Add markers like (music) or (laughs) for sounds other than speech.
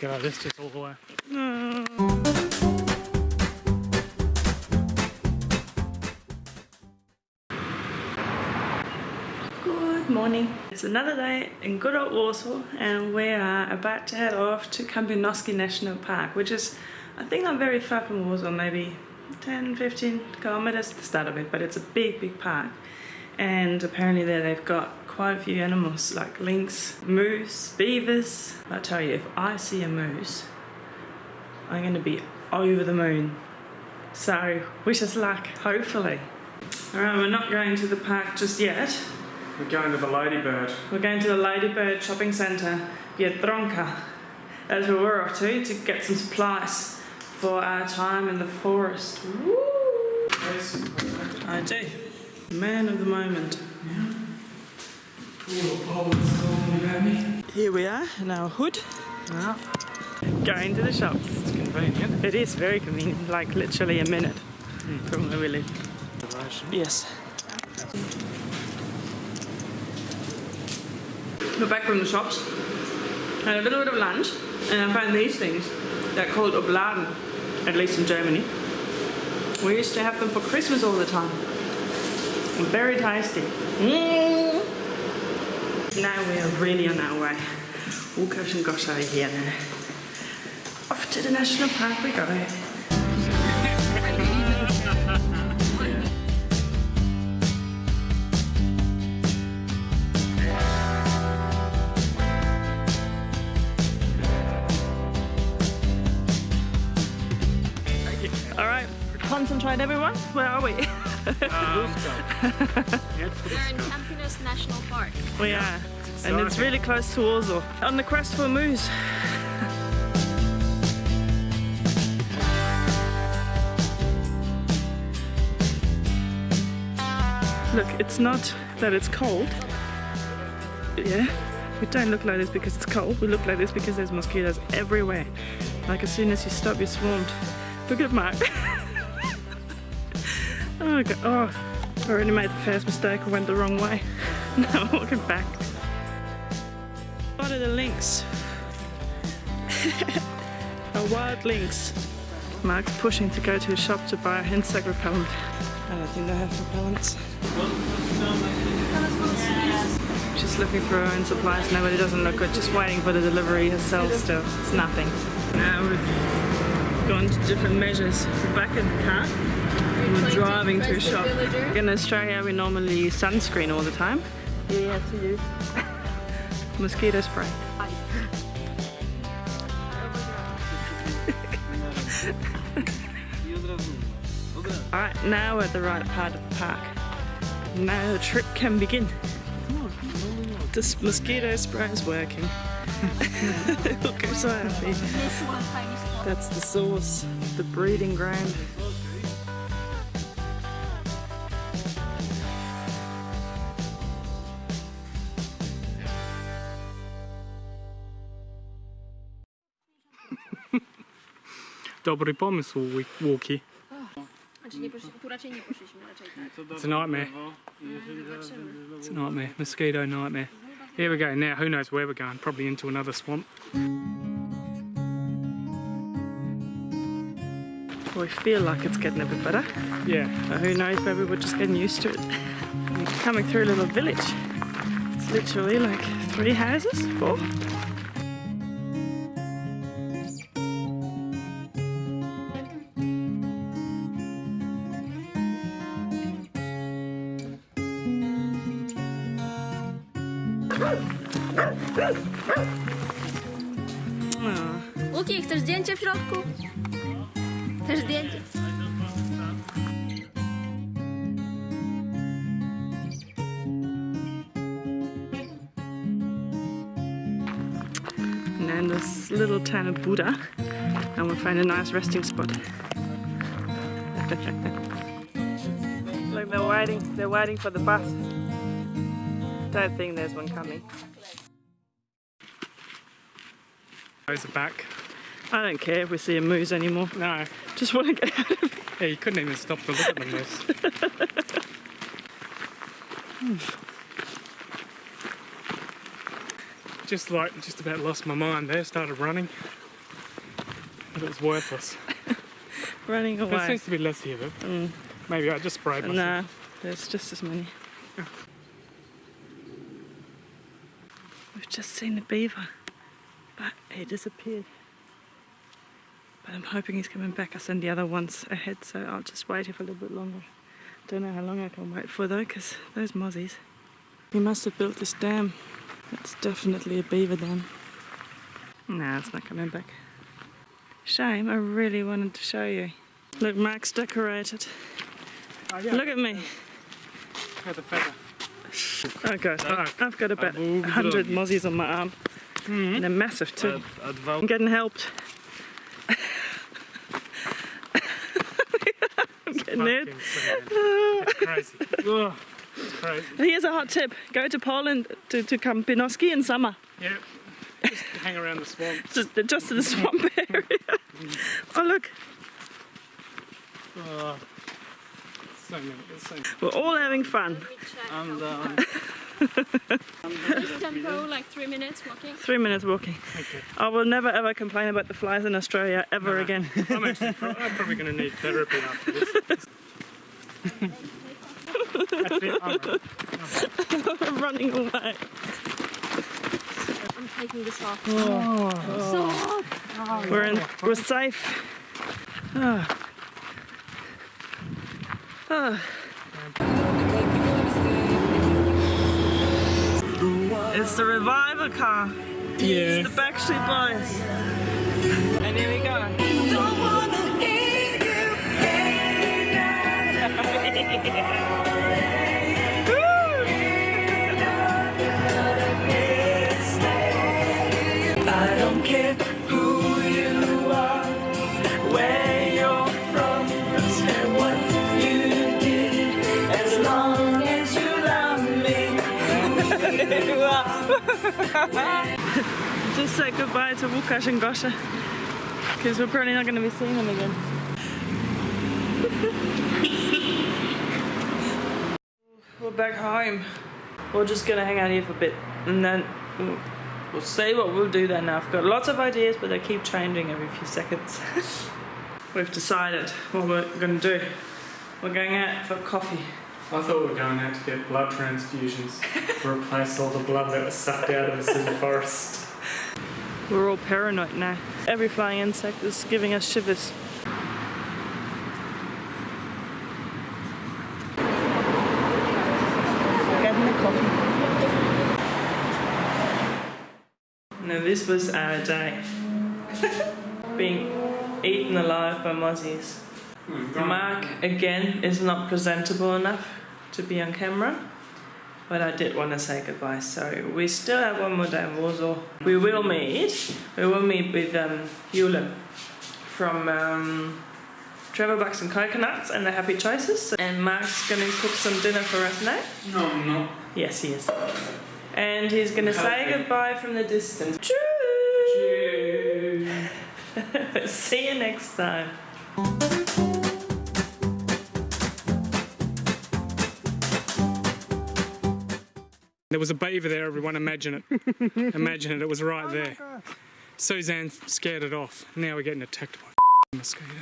go this, just all the way. Good morning. It's another day in good old Warsaw and we are about to head off to Kampinoski National Park, which is, I think not very far from Warsaw, maybe 10, 15 kilometers the start of it, but it's a big, big park. And apparently there they've got quite a few animals like lynx, moose, beavers. I tell you, if I see a moose, I'm going to be over the moon. So wish us luck, hopefully. Alright, we're not going to the park just yet. We're going to the Ladybird. We're going to the Ladybird Shopping Centre, Biedronka. That's where we're off to, to get some supplies for our time in the forest. Woo! I do. Man of the moment. Here we are in our hood. Going to the shops. It's convenient. It is very convenient, like literally a minute from where we live. Yes. We're back from the shops. Had a little bit of lunch, and I found these things. They're called Oblaten, at least in Germany. We used to have them for Christmas all the time. Very tasty. Mm. Now we are really on our way. Łukasz and Gosh are here now. Off to the national park we go. All right, concentrate everyone. Where are we? (laughs) Um, We're in Kampinos National Park. we are. And it's really close to Warsaw. On the quest for moose. (laughs) Look, it's not that it's cold. Yeah, we don't look like this because it's cold. We look like this because there's mosquitoes everywhere. Like as soon as you stop, you're swarmed. Look at Mark. (laughs) (laughs) oh, God. oh, I already made the first mistake. I went the wrong way. (laughs) Now I'm walking back. What are the links? (laughs) a wild lynx. Mark's pushing to go to a shop to buy insect repellent. I don't think they have repellents. She's looking for her own supplies now, but it doesn't look good. Just waiting for the delivery herself still. It's nothing. Now we've gone to different measures. We're back in the car. We're driving to a shop. In Australia, we normally use sunscreen all the time. You have to use (laughs) mosquito spray. (laughs) Alright, now we're at the right part of the park. Now the trip can begin. This mosquito spray is working. (laughs) Look, I'm so happy. That's the source, the breeding ground. Dobry pomysł, Wi- Łuki. Znaczy nie poszli, tu raczej nie poszliśmy, raczej tak. It's a nightmare. Mm, it's a nightmare. Mosquito nightmare. Here we go. Now, who knows where we're going? Probably into another swamp. We feel like it's getting a bit better. Yeah. But who knows, maybe we're just getting used to it. We're coming through a little village. It's literally like three houses, four. Łuki, chcesz zdjęcie w środku? Chcesz zdjęcie? And then this little town of Buddha, and we'll find a nice resting spot. (laughs) Look, they're waiting. They're waiting for the bus. Don't think there's one coming. Those are back. I don't care if we see a moose anymore. No. Just want to get out of here. Yeah, you couldn't even stop to look at them. This. (laughs) Just like, just about lost my mind there. Started running. But it was worthless. (laughs) running There away. seems to be less here, but Mm. maybe I just sprayed myself. No, there's just as many. Just seen the beaver, but he disappeared. But I'm hoping he's coming back. I sent the other ones ahead, so I'll just wait here for a little bit longer. Don't know how long I can wait for though, because those mozzies. He must have built this dam. It's definitely a beaver dam. Nah, it's not coming back. Shame, I really wanted to show you. Look, Mark's decorated. Oh, yeah. Look at me. Feather, feather. Okay, Ah. I've got about Ah, move it 100 along. mozzies on my arm. Mm-hmm. And they're massive too. At, at Val- I'm getting helped. (laughs) I'm getting it. It's crazy. (laughs) Ugh, it's crazy. Here's a hot tip. Go to Poland to, to Kampinoski in summer. Yeah. Just hang around the swamp. (laughs) Just, just to the swamp area. oh look, Oh, so many. So many. we're all having fun. and um, (laughs) Just tempo, like three minutes walking. Three minutes walking. Okay. I will never ever complain about the flies in Australia ever No. again. (laughs) I'm actually pro- I'm probably going to need therapy after this. (laughs) That's. I'm right. running away. I'm taking this off. Oh. So hot. We're in. We're safe. Ah. It's the revival car. Yeah. The Backstreet Boys. And here we go. (laughs) (laughs) Just say goodbye to Łukasz and Gosha. Because we're probably not going to be seeing them again. (laughs) we're back home. We're just going to hang out here for a bit. And then we'll, we'll see what we'll do then. Now, I've got lots of ideas, but they keep changing every few seconds. (laughs) We've decided what we're going to do. We're going out for coffee. I thought we were going out to get blood transfusions to replace all the blood that was sucked out of us in the forest. We're all paranoid now. Every flying insect is giving us shivers. Now this was our day. (laughs) Being eaten alive by mozzies. Mark again is not presentable enough to be on camera. But I did want to say goodbye, so we still have one more day in Warsaw. We will meet. We will meet with um, from um, Trevor Bucks and Coconuts and the Happy Choices. And Mark's going to cook some dinner for us now. No, I'm not. Yes, he is. And he's going to say goodbye from the distance. Cheers. (laughs) See you next time. There was a beaver there, everyone. Imagine it. (laughs) Imagine it. It was right oh there. Suzanne scared it off. Now we're getting attacked by a mosquito.